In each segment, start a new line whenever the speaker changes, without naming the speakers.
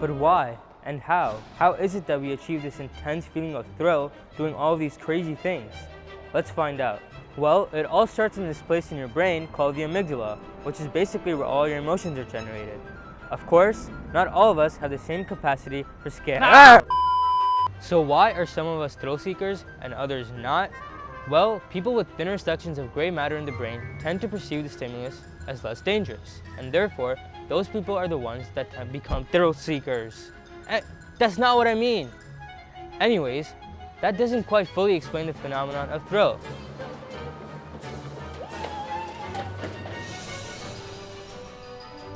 But why and how? How is it that we achieve this intense feeling of thrill doing all of these crazy things? Let's find out. Well, it all starts in this place in your brain called the amygdala, which is basically where all your emotions are generated. Of course, not all of us have the same capacity for scare. Ah! So why are some of us thrill seekers and others not? Well, people with thinner sections of gray matter in the brain tend to perceive the stimulus as less dangerous, and therefore, those people are the ones that have become thrill seekers. Eh, that's not what I mean. Anyways, that doesn't quite fully explain the phenomenon of thrill.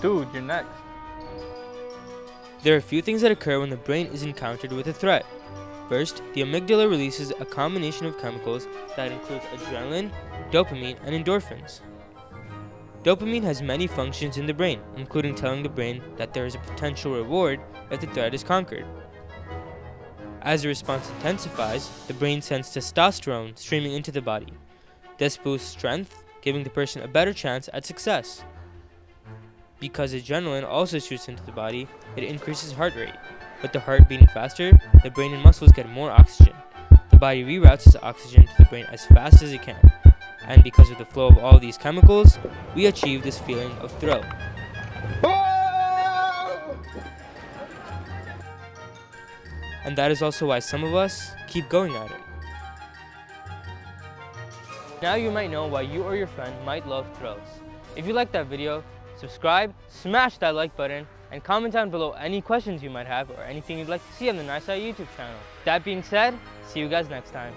Dude, you're next.
There are a few things that occur when the brain is encountered with a threat. First, the amygdala releases a combination of chemicals that includes adrenaline, dopamine, and endorphins. Dopamine has many functions in the brain, including telling the brain that there is a potential reward if the threat is conquered. As the response intensifies, the brain sends testosterone streaming into the body. This boosts strength, giving the person a better chance at success. Because adrenaline also shoots into the body, it increases heart rate. With the heart beating faster, the brain and muscles get more oxygen. The body reroutes this oxygen to the brain as fast as it can. And because of the flow of all these chemicals, we achieve this feeling of thrill. And that is also why some of us keep going at it. Now you might know why you or your friend might love thrills. If you liked that video, subscribe, smash that like button, and comment down below any questions you might have or anything you'd like to see on the Nice YouTube channel. That being said, see you guys next time.